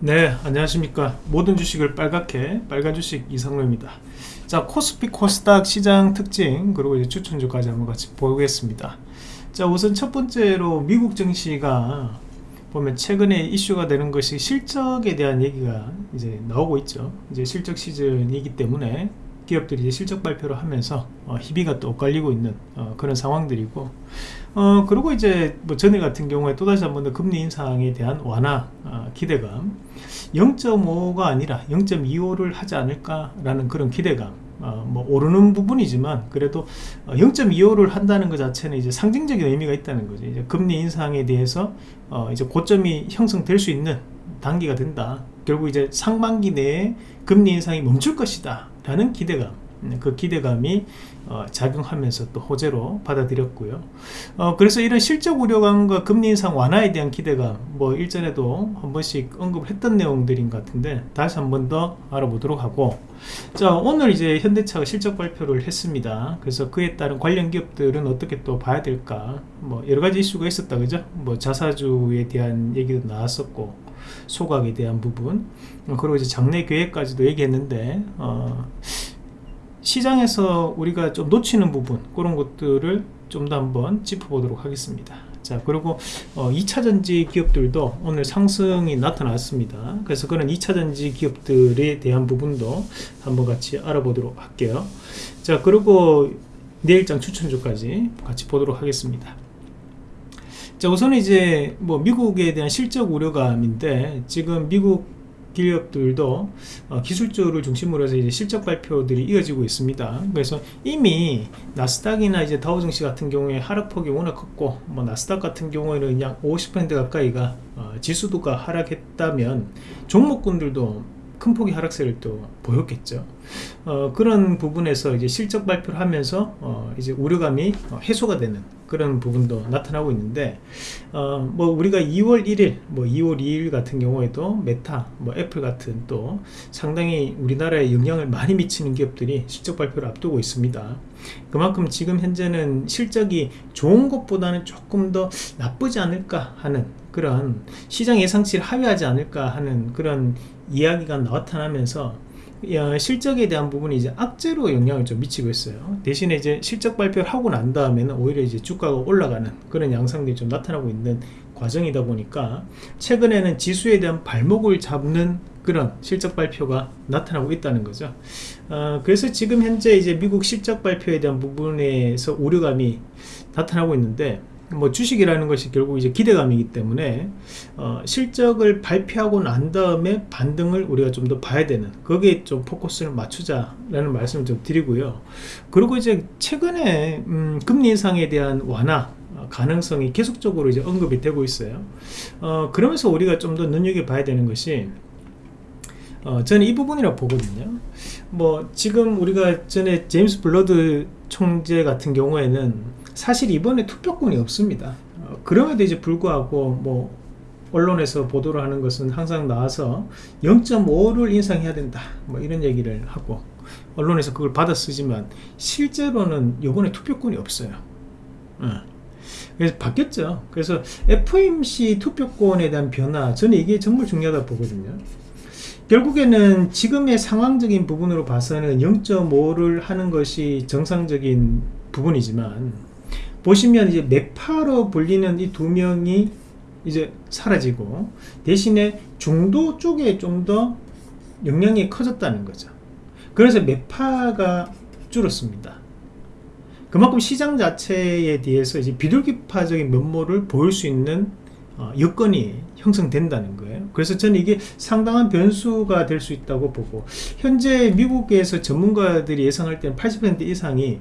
네 안녕하십니까. 모든 주식을 빨갛게 빨간 주식 이상로입니다. 자 코스피 코스닥 시장 특징 그리고 이제 추천주까지 한번 같이 보겠습니다. 자 우선 첫 번째로 미국 증시가 보면 최근에 이슈가 되는 것이 실적에 대한 얘기가 이제 나오고 있죠. 이제 실적 시즌이기 때문에 기업들이 이제 실적 발표를 하면서 어, 희비가 또 엇갈리고 있는 어, 그런 상황들이고 어, 그리고 이제 뭐 전일 같은 경우에 또다시 한 번 더 금리 인상에 대한 완화 어, 기대감 0.5가 아니라 0.25를 하지 않을까라는 그런 기대감 어, 뭐 오르는 부분이지만 그래도 0.25를 어, 한다는 것 자체는 이제 상징적인 의미가 있다는 거죠. 이제 금리 인상에 대해서 어, 이제 고점이 형성될 수 있는 단계가 된다. 결국 이제 상반기 내에 금리 인상이 멈출 것이다. 라는 기대감. 네, 그 기대감이 어, 작용하면서 또 호재로 받아들였고요. 어, 그래서 이런 실적 우려감과 금리 인상 완화에 대한 기대감 뭐 일전에도 한 번씩 언급을 했던 내용들인 것 같은데 다시 한 번 더 알아보도록 하고. 자 오늘 이제 현대차가 실적 발표를 했습니다. 그래서 그에 따른 관련 기업들은 어떻게 또 봐야 될까? 뭐 여러가지 이슈가 있었다 그죠? 뭐 자사주에 대한 얘기도 나왔었고 소각에 대한 부분. 그리고 이제 장래 계획까지도 얘기했는데 어, 시장에서 우리가 좀 놓치는 부분 그런 것들을 좀 더 한번 짚어보도록 하겠습니다. 자 그리고 어, 2차전지 기업들도 오늘 상승이 나타났습니다. 그래서 그런 2차전지 기업들에 대한 부분도 한번 같이 알아보도록 할게요. 자 그리고 내일장 추천주까지 같이 보도록 하겠습니다 자 우선 이제 뭐 미국에 대한 실적 우려감인데 지금 미국 기업들도 어, 기술주를 중심으로 해서 이제 실적 발표들이 이어지고 있습니다. 그래서 이미 나스닥이나 이제 다우증시 같은 경우에 하락폭이 워낙 컸고 뭐 나스닥 같은 경우에는 그냥 50% 가까이가 어, 지수도가 하락했다면 종목군들도 큰 폭의 하락세를 또 보였겠죠. 어, 그런 부분에서 이제 실적 발표를 하면서 어, 이제 우려감이 어, 해소가 되는 그런 부분도 나타나고 있는데 어, 뭐 우리가 2월 1일 뭐 2월 2일 같은 경우에도 메타 뭐 애플 같은 또 상당히 우리나라에 영향을 많이 미치는 기업들이 실적 발표를 앞두고 있습니다 그만큼 지금 현재는 실적이 좋은 것보다는 조금 더 나쁘지 않을까 하는 그런 시장 예상치를 하회하지 않을까 하는 그런 이야기가 나타나면서 실적에 대한 부분이 이제 악재로 영향을 좀 미치고 있어요. 대신에 이제 실적 발표를 하고 난 다음에는 오히려 이제 주가가 올라가는 그런 양상들이 좀 나타나고 있는 과정이다 보니까 최근에는 지수에 대한 발목을 잡는 그런 실적 발표가 나타나고 있다는 거죠. 어, 그래서 지금 현재 이제 미국 실적 발표에 대한 부분에서 우려감이 나타나고 있는데 뭐 주식이라는 것이 결국 이제 기대감이기 때문에 어, 실적을 발표하고 난 다음에 반등을 우리가 좀 더 봐야 되는 거기에 좀 포커스를 맞추자라는 말씀을 좀 드리고요. 그리고 이제 최근에 음, 금리 인상에 대한 완화 어, 가능성이 계속적으로 이제 언급이 되고 있어요. 어, 그러면서 우리가 좀 더 눈여겨 봐야 되는 것이 어, 저는 이 부분이라고 보거든요. 뭐 지금 우리가 전에 제임스 불라드 총재 같은 경우에는 사실 이번에 투표권이 없습니다. 어, 그럼에도 이제 불구하고 뭐 언론에서 보도를 하는 것은 항상 나와서 0.5를 인상해야 된다 뭐 이런 얘기를 하고 언론에서 그걸 받아 쓰지만 실제로는 이번에 투표권이 없어요 어. 그래서 바뀌었죠 그래서 FOMC 투표권에 대한 변화 저는 이게 정말 중요하다 보거든요 결국에는 지금의 상황적인 부분으로 봐서는 0.5를 하는 것이 정상적인 부분이지만 보시면 이제 매파로 불리는 이 두 명이 이제 사라지고 대신에 중도 쪽에 좀 더 영향이 커졌다는 거죠. 그래서 매파가 줄었습니다. 그만큼 시장 자체에 대해서 이제 비둘기파적인 면모를 보일 수 있는 어, 여건이 형성된다는 거예요. 그래서 저는 이게 상당한 변수가 될 수 있다고 보고 현재 미국에서 전문가들이 예상할 때는 80% 이상이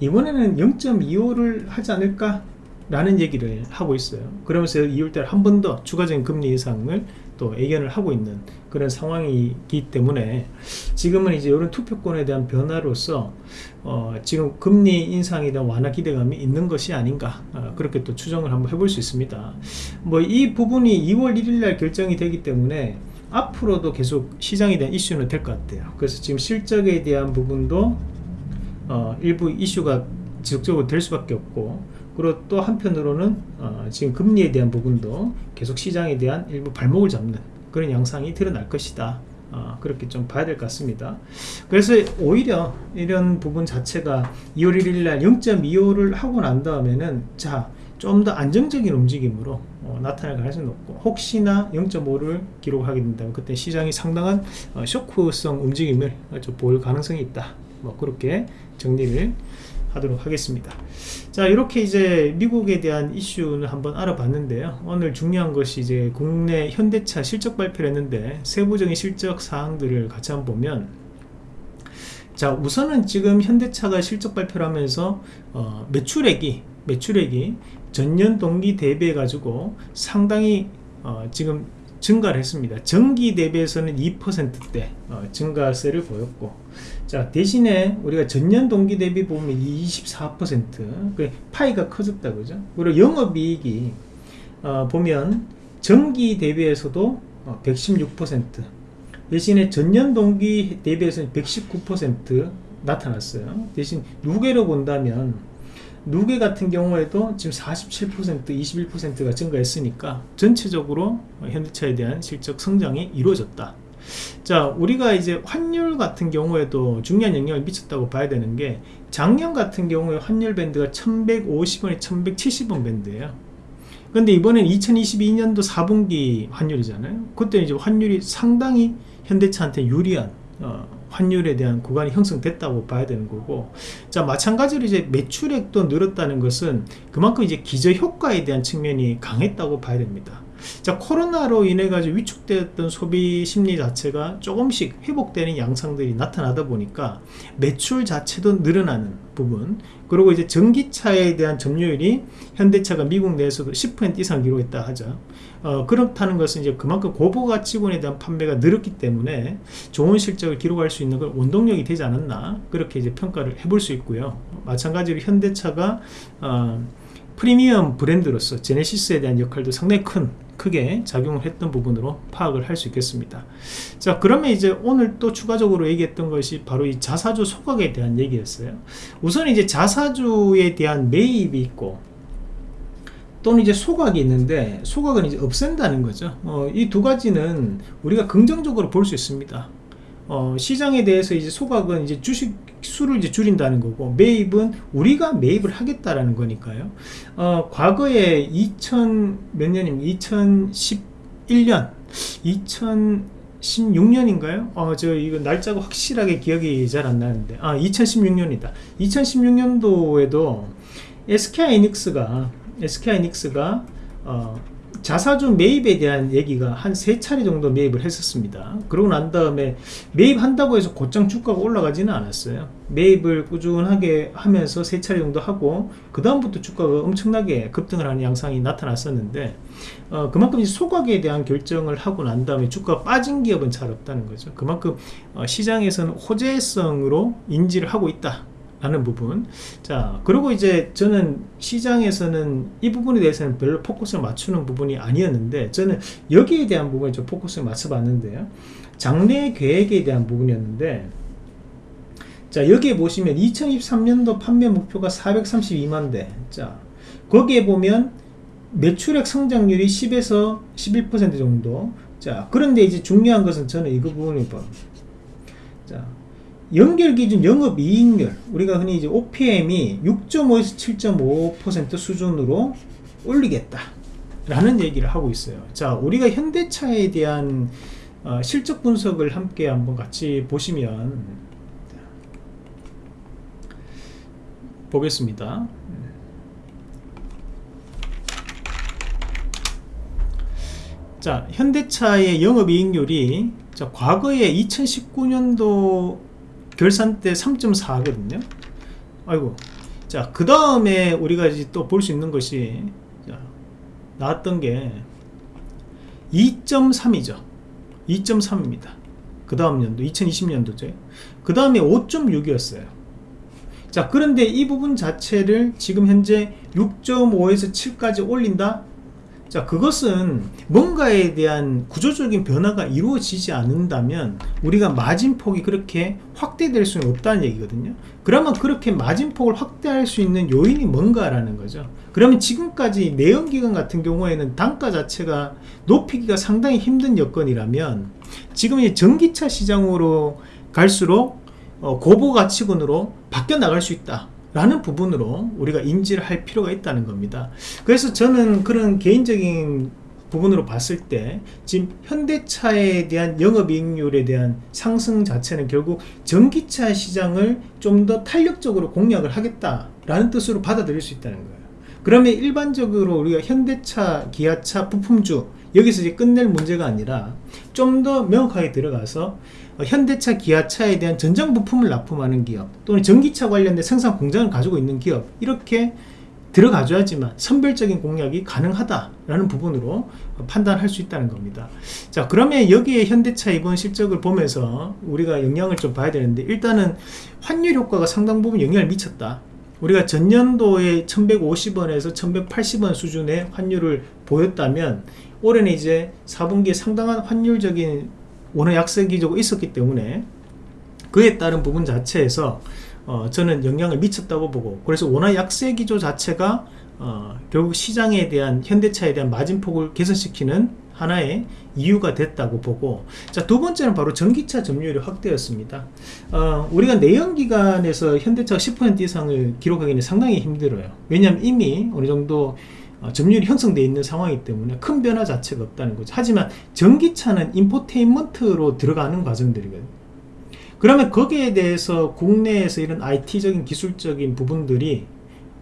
이번에는 0.25를 하지 않을까 라는 얘기를 하고 있어요. 그러면서 2월달 한 번 더 추가적인 금리 인상을 또 예견을 하고 있는 그런 상황이기 때문에 지금은 이제 이런 투표권에 대한 변화로서 어 지금 금리 인상에 대한 완화 기대감이 있는 것이 아닌가 어 그렇게 또 추정을 한번 해볼 수 있습니다. 뭐 이 부분이 2월 1일날 결정이 되기 때문에 앞으로도 계속 시장에 대한 이슈는 될 것 같아요. 그래서 지금 실적에 대한 부분도 어, 일부 이슈가 지속적으로 될 수밖에 없고 그리고 또 한편으로는 어, 지금 금리에 대한 부분도 계속 시장에 대한 일부 발목을 잡는 그런 양상이 드러날 것이다. 어, 그렇게 좀 봐야 될 것 같습니다. 그래서 오히려 이런 부분 자체가 2월 1일 날 0.25를 하고 난 다음에는 자 좀 더 안정적인 움직임으로 어, 나타날 가능성이 높고 혹시나 0.5를 기록하게 된다면 그때 시장이 상당한 어, 쇼크성 움직임을 좀볼 가능성이 있다. 뭐 그렇게 정리를 하도록 하겠습니다. 자 이렇게 이제 미국에 대한 이슈는 한번 알아봤는데요. 오늘 중요한 것이 이제 국내 현대차 실적 발표를 했는데 세부적인 실적 사항들을 같이 한번 보면 자 우선은 지금 현대차가 실적 발표를 하면서 어, 매출액이 매출액이 전년 동기 대비해 가지고 상당히 어, 지금 증가를 했습니다. 전기 대비해서는 2%대 어, 증가세를 보였고 자 대신에 우리가 전년 동기 대비 보면 24%그 파이가 커졌다 그죠? 그리고 영업이익이 어, 보면 전기 대비해서도 어, 116% 대신에 전년 동기 대비해서는 119% 나타났어요. 대신 누계로 본다면 누계 같은 경우에도 지금 47% 21%가 증가했으니까 전체적으로 현대차에 대한 실적 성장이 이루어졌다. 자 우리가 이제 환율 같은 경우에도 중요한 영향을 미쳤다고 봐야 되는 게 작년 같은 경우에 환율 밴드가 1150원에 1170원 밴드예요. 근데 이번엔 2022년도 4분기 환율이잖아요. 그때 이제 환율이 상당히 현대차한테 유리한 어, 환율에 대한 구간이 형성됐다고 봐야 되는 거고. 자 마찬가지로 이제 매출액도 늘었다는 것은 그만큼 이제 기저 효과에 대한 측면이 강했다고 봐야 됩니다. 자 코로나로 인해 가지고 위축되었던 소비 심리 자체가 조금씩 회복되는 양상들이 나타나다 보니까 매출 자체도 늘어나는 부분 그리고 이제 전기차에 대한 점유율이 현대차가 미국 내에서도 10% 이상 기록했다 하죠 어, 그렇다는 것은 이제 그만큼 고부가치군에 대한 판매가 늘었기 때문에 좋은 실적을 기록할 수 있는 걸 원동력이 되지 않았나 그렇게 이제 평가를 해볼 수 있고요. 마찬가지로 현대차가 어, 프리미엄 브랜드로서 제네시스에 대한 역할도 상당히 큰 크게 작용을 했던 부분으로 파악을 할 수 있겠습니다. 자 그러면 이제 오늘 또 추가적으로 얘기했던 것이 바로 이 자사주 소각에 대한 얘기였어요. 우선 이제 자사주에 대한 매입이 있고 또는 이제 소각이 있는데 소각은 이제 없앤다는 거죠 어, 이 두 가지는 우리가 긍정적으로 볼 수 있습니다 어, 시장에 대해서 이제 소각은 이제 주식 수를 이제 줄인다는 거고 매입은 우리가 매입을 하겠다라는 거니까요. 어, 과거에 2000 몇 년입니까? 2011년, 2016년인가요? 어, 저 이거 날짜가 확실하게 기억이 잘 안 나는데 아 2016년이다. 2016년도에도 SK하이닉스가 SK하이닉스가 어, 자사주 매입에 대한 얘기가 한 세 차례 정도 매입을 했었습니다. 그러고 난 다음에 매입한다고 해서 곧장 주가가 올라가지는 않았어요. 매입을 꾸준하게 하면서 세 차례 정도 하고 그 다음부터 주가가 엄청나게 급등을 하는 양상이 나타났었는데 어, 그만큼 소각에 대한 결정을 하고 난 다음에 주가가 빠진 기업은 잘 없다는 거죠. 그만큼 어, 시장에서는 호재성으로 인지를 하고 있다 라는 부분. 자 그리고 이제 저는 시장에서는 이 부분에 대해서는 별로 포커스를 맞추는 부분이 아니었는데 저는 여기에 대한 부분에 좀 포커스를 맞춰 봤는데요. 장래 계획에 대한 부분이었는데 자 여기에 보시면 2023년도 판매 목표가 432만 대자 거기에 보면 매출액 성장률이 10에서 11% 정도. 자 그런데 이제 중요한 것은 저는 이 부분이 자 연결 기준 영업 이익률. 우리가 흔히 이제 OPM이 6.5에서 7.5% 수준으로 올리겠다 라는 얘기를 하고 있어요. 자 우리가 현대차에 대한 어, 실적 분석을 함께 한번 같이 보시면 보겠습니다. 자 현대차의 영업이익률이 자, 과거에 2019년도 결산 때 3.4거든요. 아이고. 자그 다음에 우리가 이제 또 볼 수 있는 것이 자, 나왔던 게 2.3이죠. 2.3입니다. 그 다음 연도 2020년도죠. 그 다음에 5.6이었어요. 자 그런데 이 부분 자체를 지금 현재 6.5에서 7까지 올린다 자 그것은 뭔가에 대한 구조적인 변화가 이루어지지 않는다면 우리가 마진폭이 그렇게 확대될 수는 없다는 얘기거든요. 그러면 그렇게 마진폭을 확대할 수 있는 요인이 뭔가라는 거죠. 그러면 지금까지 내연기관 같은 경우에는 단가 자체가 높이기가 상당히 힘든 여건이라면 지금 이 전기차 시장으로 갈수록 어, 고부가치군으로 바뀌어 나갈 수 있다 라는 부분으로 우리가 인지를 할 필요가 있다는 겁니다. 그래서 저는 그런 개인적인 부분으로 봤을 때 지금 현대차에 대한 영업이익률에 대한 상승 자체는 결국 전기차 시장을 좀 더 탄력적으로 공략을 하겠다라는 뜻으로 받아들일 수 있다는 거예요. 그러면 일반적으로 우리가 현대차, 기아차, 부품주 여기서 이제 끝낼 문제가 아니라 좀 더 명확하게 들어가서 어, 현대차, 기아차에 대한 전장 부품을 납품하는 기업 또는 전기차 관련된 생산 공장을 가지고 있는 기업 이렇게 들어가줘야지만 선별적인 공략이 가능하다라는 부분으로 판단할 수 있다는 겁니다. 자 그러면 여기에 현대차 이번 실적을 보면서 우리가 영향을 좀 봐야 되는데 일단은 환율 효과가 상당 부분 영향을 미쳤다. 우리가 전년도에 1150원에서 1180원 수준의 환율을 보였다면 올해는 이제 4분기에 상당한 환율적인 원화 약세 기조가 있었기 때문에 그에 따른 부분 자체에서 어, 저는 영향을 미쳤다고 보고 그래서 원화 약세 기조 자체가 어, 결국 시장에 대한 현대차에 대한 마진폭을 개선시키는 하나의 이유가 됐다고 보고 자 두 번째는 바로 전기차 점유율의 확대였습니다. 어, 우리가 내연기관에서 현대차가 10% 이상을 기록하기는 상당히 힘들어요. 왜냐하면 이미 어느 정도 어, 점유율이 형성되어 있는 상황이기 때문에 큰 변화 자체가 없다는 거죠. 하지만 전기차는 인포테인먼트로 들어가는 과정들이거든요. 그러면 거기에 대해서 국내에서 이런 IT적인 기술적인 부분들이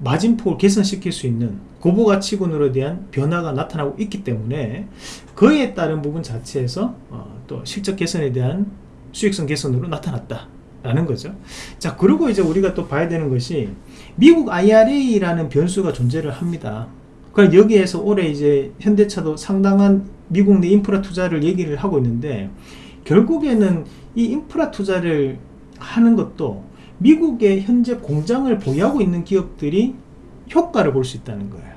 마진폭을 개선시킬 수 있는 고부가치군으로 대한 변화가 나타나고 있기 때문에 그에 따른 부분 자체에서 어, 또 실적 개선에 대한 수익성 개선으로 나타났다 라는 거죠. 자 그리고 이제 우리가 또 봐야 되는 것이 미국 IRA라는 변수가 존재를 합니다 그럼 여기에서 올해 이제 현대차도 상당한 미국 내 인프라 투자를 얘기를 하고 있는데 결국에는 이 인프라 투자를 하는 것도 미국의 현재 공장을 보유하고 있는 기업들이 효과를 볼 수 있다는 거예요.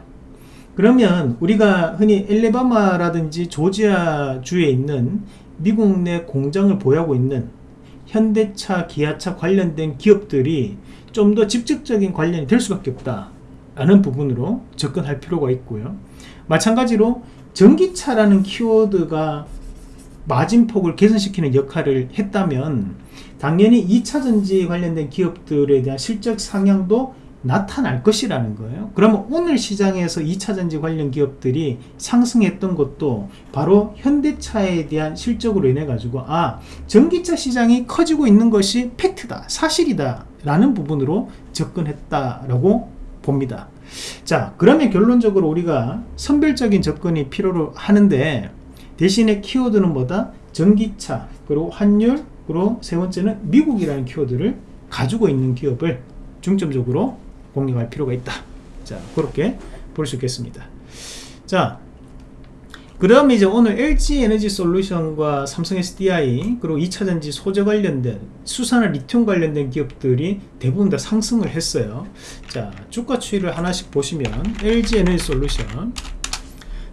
그러면 우리가 흔히 엘레바마라든지 조지아주에 있는 미국 내 공장을 보유하고 있는 현대차, 기아차 관련된 기업들이 좀 더 직접적인 관련이 될 수밖에 없다 라는 부분으로 접근할 필요가 있고요. 마찬가지로 전기차라는 키워드가 마진폭을 개선시키는 역할을 했다면 당연히 2차전지 관련된 기업들에 대한 실적 상향도 나타날 것이라는 거예요. 그러면 오늘 시장에서 2차전지 관련 기업들이 상승했던 것도 바로 현대차에 대한 실적으로 인해 가지고 아 전기차 시장이 커지고 있는 것이 팩트다 사실이다 라는 부분으로 접근했다라고 봅니다. 자 그러면 결론적으로 우리가 선별적인 접근이 필요로 하는데 대신에 키워드는 뭐다? 전기차 그리고 환율 그리고 세 번째는 미국이라는 키워드를 가지고 있는 기업을 중점적으로 공략할 필요가 있다. 자 그렇게 볼 수 있겠습니다. 자 그 다음에 이제 오늘 LG 에너지 솔루션과 삼성 SDI 그리고 2차전지 소재 관련된 수산화 리튬 관련된 기업들이 대부분 다 상승을 했어요. 자 주가 추이를 하나씩 보시면 LG 에너지 솔루션.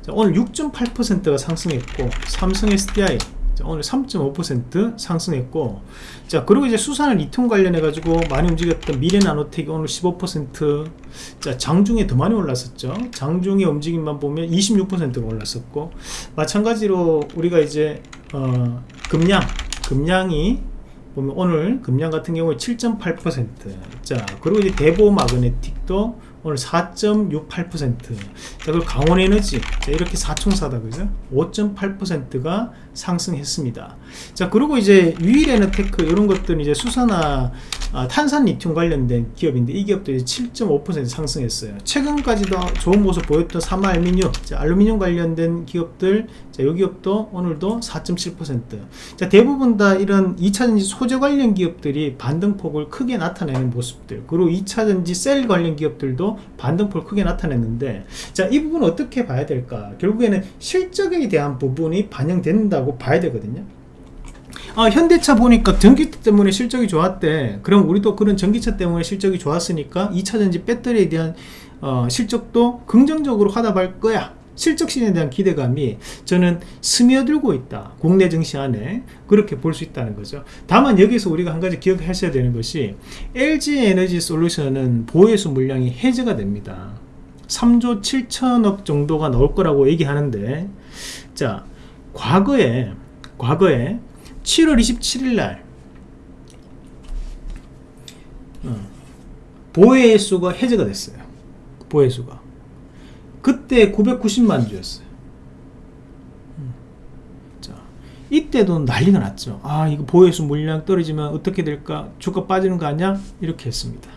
자, 오늘 6.8%가 상승했고 삼성 SDI 오늘 3.5% 상승했고 자 그리고 이제 수산을 리튬 관련해 가지고 많이 움직였던 미래나노텍이 오늘 15%자 장중에 더 많이 올랐었죠. 장중의 움직임만 보면 26%가 올랐었고 마찬가지로 우리가 이제 어, 금량 금량이 보면 오늘 금량 같은 경우에 7.8%자 그리고 이제 대보 마그네틱도 오늘 4.68% 자, 그리고 강원에너지. 자, 이렇게 사총사다 그죠? 5.8%가 상승했습니다. 자 그리고 이제 유일에너테크 이런 것들은 이제 수산화 아, 탄산 리튬 관련된 기업인데 이 기업도 7.5% 상승했어요. 최근까지도 좋은 모습 보였던 사마 알미늄 자, 알루미늄 관련된 기업들 자, 이 기업도 오늘도 4.7%자 대부분 다 이런 2차전지 소재 관련 기업들이 반등폭을 크게 나타내는 모습들 그리고 2차전지 셀 관련 기업들도 반등폭을 크게 나타냈는데 자 이 부분 어떻게 봐야 될까? 결국에는 실적에 대한 부분이 반영된다고 봐야 되거든요. 아, 현대차 보니까 전기차 때문에 실적이 좋았대. 그럼 우리도 그런 전기차 때문에 실적이 좋았으니까 2차전지 배터리에 대한 어, 실적도 긍정적으로 하답할 거야. 실적 시즌에 대한 기대감이 저는 스며들고 있다. 국내 증시 안에 그렇게 볼 수 있다는 거죠. 다만 여기서 우리가 한 가지 기억하셔야 되는 것이 LG 에너지 솔루션은 보유수 물량이 해제가 됩니다. 3조 7천억 정도가 나올 거라고 얘기하는데 자 과거에 과거에 7월 27일 날 어, 보혜수가 해제가 됐어요. 보혜수가. 그때 990만 주였어요. 음. 자 이때도 난리가 났죠. 아 이거 보혜수 물량 떨어지면 어떻게 될까? 주가 빠지는 거 아니야? 이렇게 했습니다.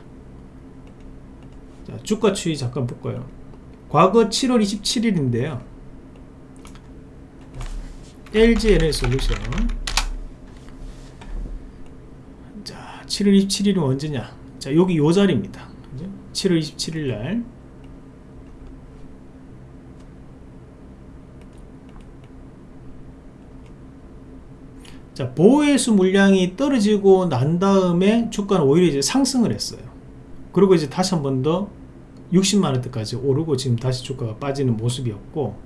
자 주가 추이 잠깐 볼까요? 과거 7월 27일인데요 LG 에너지 솔루션 자 7월 27일은 언제냐 자 여기 요 자리입니다 그죠? 7월 27일 날 자, 보호해수 물량이 떨어지고 난 다음에 주가는 오히려 이제 상승을 했어요. 그리고 이제 다시 한 번 더 60만원대까지 오르고 지금 다시 주가가 빠지는 모습이었고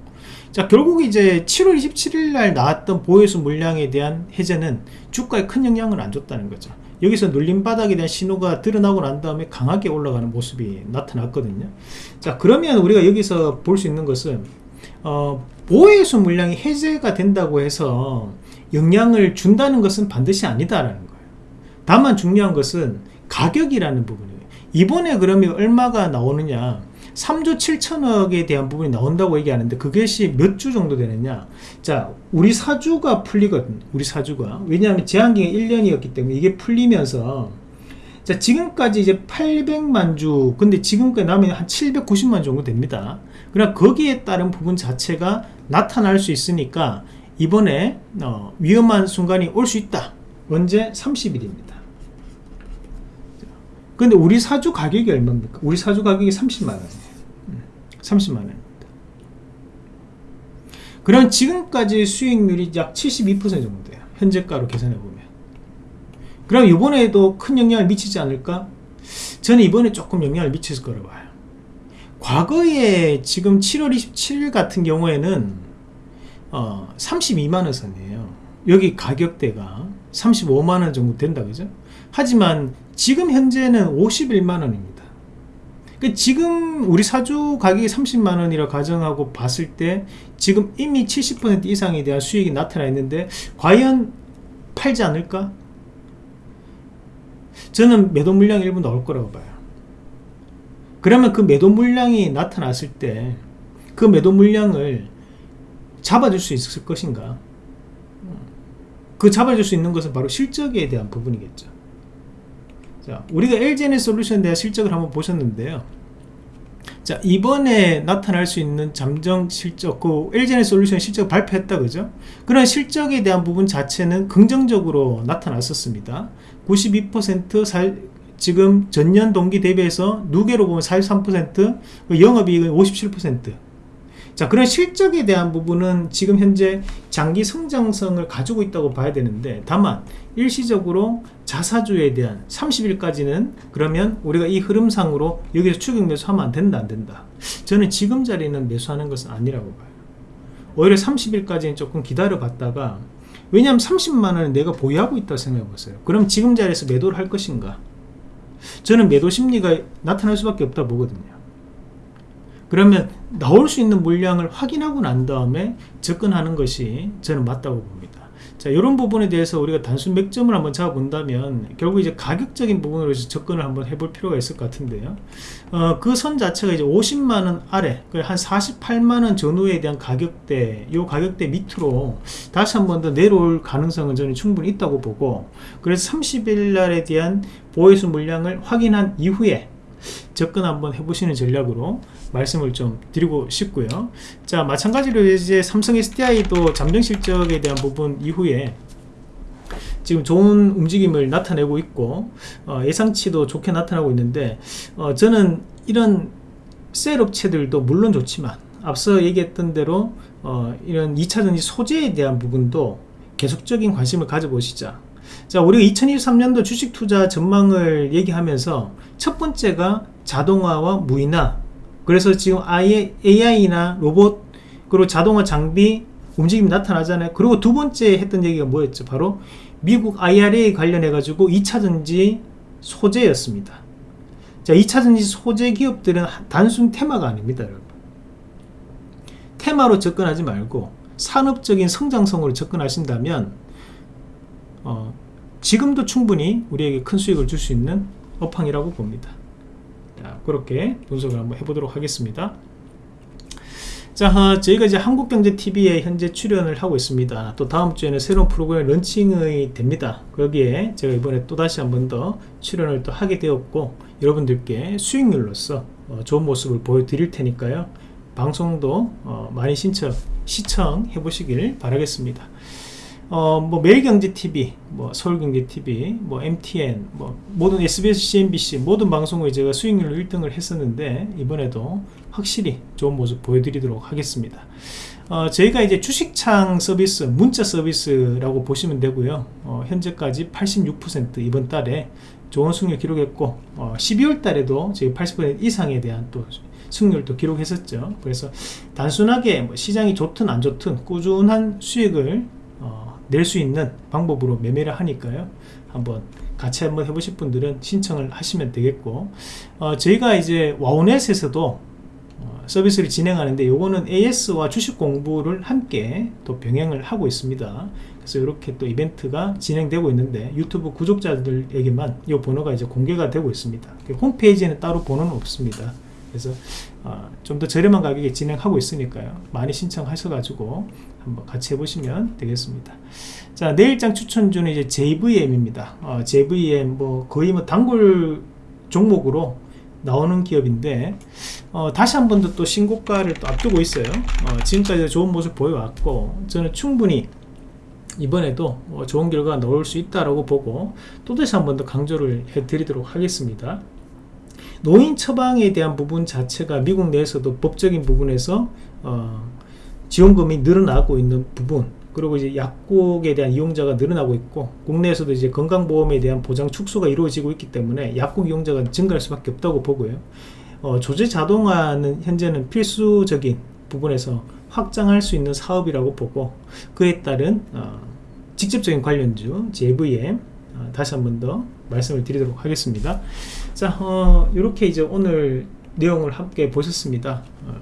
자 결국 이제 7월 27일 날 나왔던 보호해수 물량에 대한 해제는 주가에 큰 영향을 안 줬다는 거죠. 여기서 눌림 바닥에 대한 신호가 드러나고 난 다음에 강하게 올라가는 모습이 나타났거든요. 자 그러면 우리가 여기서 볼 수 있는 것은 어, 보호해수 물량이 해제가 된다고 해서 영향을 준다는 것은 반드시 아니다라는 거예요. 다만 중요한 것은 가격이라는 부분이에요. 이번에 그러면 얼마가 나오느냐? 3조 7천억에 대한 부분이 나온다고 얘기하는데 그것이 몇 주 정도 되느냐? 자 우리 사주가 풀리거든 우리 사주가. 왜냐하면 제한기간 1년이었기 때문에 이게 풀리면서. 자 지금까지 이제 800만 주 근데 지금까지 남으면 한 790만 정도 됩니다. 그러나 거기에 따른 부분 자체가 나타날 수 있으니까 이번에 어, 위험한 순간이 올 수 있다. 언제? 30일입니다 근데 우리 사주 가격이 얼마입니까? 우리 사주 가격이 30만원이에요. 30만원입니다. 그럼 지금까지 수익률이 약 72% 정도 돼요. 현재가로 계산해 보면. 그럼 이번에도 큰 영향을 미치지 않을까? 저는 이번에 조금 영향을 미칠 거라고 봐요. 과거에 지금 7월 27일 같은 경우에는 어, 32만원 선이에요. 여기 가격대가 35만원 정도 된다 그죠 하지만 지금 현재는 51만원입니다. 그 지금 우리 사주 가격이 30만원이라 가정하고 봤을 때 지금 이미 70% 이상에 대한 수익이 나타나 있는데 과연 팔지 않을까? 저는 매도 물량이 일부 나올 거라고 봐요. 그러면 그 매도 물량이 나타났을 때 그 매도 물량을 잡아줄 수 있을 것인가? 그 잡아줄 수 있는 것은 바로 실적에 대한 부분이겠죠 자 우리가 LGN 솔루션에 대한 실적을 한번 보셨는데요. 자 이번에 나타날 수 있는 잠정 실적 그 LGN 솔루션 실적 발표했다 그죠? 그런 실적에 대한 부분 자체는 긍정적으로 나타났었습니다. 92% 살, 지금 전년 동기 대비해서 누계로 보면 43% 영업이익은 57%자 그런 실적에 대한 부분은 지금 현재 장기 성장성을 가지고 있다고 봐야 되는데 다만 일시적으로 자사주에 대한 30일까지는 그러면 우리가 이 흐름상으로 여기서 추격 매수하면 안 된다 안 된다. 저는 지금 자리는 매수하는 것은 아니라고 봐요. 오히려 30일까지는 조금 기다려 봤다가 왜냐하면 30만원을 내가 보유하고 있다고 생각해 보세요. 그럼 지금 자리에서 매도를 할 것인가? 저는 매도 심리가 나타날 수밖에 없다 보거든요. 그러면 나올 수 있는 물량을 확인하고 난 다음에 접근하는 것이 저는 맞다고 봅니다. 자, 이런 부분에 대해서 우리가 단순 맥점을 한번 잡아본다면 결국 이제 가격적인 부분으로 접근을 한번 해볼 필요가 있을 것 같은데요. 어, 그 선 자체가 이제 50만원 아래, 한 48만원 전후에 대한 가격대, 이 가격대 밑으로 다시 한번 더 내려올 가능성은 저는 충분히 있다고 보고, 그래서 30일 날에 대한 보유수 물량을 확인한 이후에 접근 한번 해보시는 전략으로 말씀을 좀 드리고 싶고요. 자 마찬가지로 이제 삼성 SDI도 잠정 실적에 대한 부분 이후에 지금 좋은 움직임을 나타내고 있고 어, 예상치도 좋게 나타나고 있는데 어, 저는 이런 셀 업체들도 물론 좋지만 앞서 얘기했던 대로 어, 이런 2차전지 소재에 대한 부분도 계속적인 관심을 가져보시자 자 우리가 2023년도 주식 투자 전망을 얘기하면서 첫 번째가 자동화와 무인화. 그래서 지금 아예 AI나 로봇 그리고 자동화 장비 움직임이 나타나잖아요. 그리고 두 번째 했던 얘기가 뭐였죠? 바로 미국 IRA 관련해 가지고 2차전지 소재였습니다. 자 2차전지 소재 기업들은 단순 테마가 아닙니다 여러분. 테마로 접근하지 말고 산업적인 성장성으로 접근하신다면 어, 지금도 충분히 우리에게 큰 수익을 줄 수 있는 업황이라고 봅니다. 자, 그렇게 분석을 한번 해보도록 하겠습니다. 자 어, 저희가 이제 한국경제TV에 현재 출연을 하고 있습니다. 또 다음 주에는 새로운 프로그램 런칭이 됩니다. 거기에 제가 이번에 또 다시 한 번 더 출연을 또 하게 되었고 여러분들께 수익률로서 어, 좋은 모습을 보여드릴 테니까요. 방송도 어, 많이 신청 시청해 보시길 바라겠습니다 어, 뭐 매일경제TV, 뭐 서울경제TV, 뭐 MTN, 뭐 모든 SBS, CNBC 모든 방송에 제가 수익률 1등을 했었는데 이번에도 확실히 좋은 모습 보여드리도록 하겠습니다. 어, 저희가 이제 주식창 서비스, 문자 서비스라고 보시면 되고요. 어, 현재까지 86% 이번 달에 좋은 수익률 기록했고 어, 12월 달에도 저희 80% 이상에 대한 또 승률도 기록했었죠. 그래서 단순하게 뭐 시장이 좋든 안 좋든 꾸준한 수익을 어, 낼 수 있는 방법으로 매매를 하니까요. 한번 같이 한번 해보실 분들은 신청을 하시면 되겠고 어, 저희가 이제 와우넷에서도 어, 서비스를 진행하는데 요거는 AS와 주식 공부를 함께 또 병행을 하고 있습니다. 그래서 이렇게 또 이벤트가 진행되고 있는데 유튜브 구독자들에게만 이 번호가 이제 공개가 되고 있습니다. 홈페이지에는 따로 번호는 없습니다. 그래서 어, 좀더 저렴한 가격에 진행하고 있으니까요. 많이 신청하셔가지고 한번 같이 해보시면 되겠습니다. 자 내일장 추천주는 이제 JVM입니다. 어, JVM 뭐 거의 뭐 단골 종목으로 나오는 기업인데 어, 다시 한 번 더 또 신고가를 또 앞두고 있어요. 어, 지금까지 좋은 모습 보여왔고 저는 충분히 이번에도 어, 좋은 결과가 나올 수 있다라고 보고 또 다시 한 번 더 강조를 해드리도록 하겠습니다 노인 처방에 대한 부분 자체가 미국 내에서도 법적인 부분에서 어, 지원금이 늘어나고 있는 부분 그리고 이제 약국에 대한 이용자가 늘어나고 있고 국내에서도 이제 건강보험에 대한 보장 축소가 이루어지고 있기 때문에 약국 이용자가 증가할 수밖에 없다고 보고요. 어, 조제 자동화는 현재는 필수적인 부분에서 확장할 수 있는 사업이라고 보고 그에 따른 어, 직접적인 관련주 JVM 어, 다시 한 번 더 말씀을 드리도록 하겠습니다 자 어, 이렇게 이제 오늘 내용을 함께 보셨습니다. 어,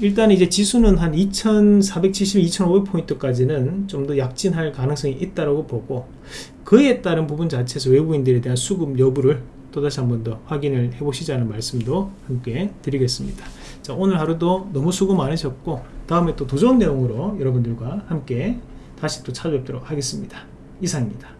일단 이제 지수는 한 2470, 2500포인트까지는 좀 더 약진할 가능성이 있다고 보고 그에 따른 부분 자체에서 외국인들에 대한 수급 여부를 또다시 한 번 더 확인을 해 보시자는 말씀도 함께 드리겠습니다. 자 오늘 하루도 너무 수고 많으셨고 다음에 또더 좋은 내용으로 여러분들과 함께 다시 또 찾아뵙도록 하겠습니다. 이상입니다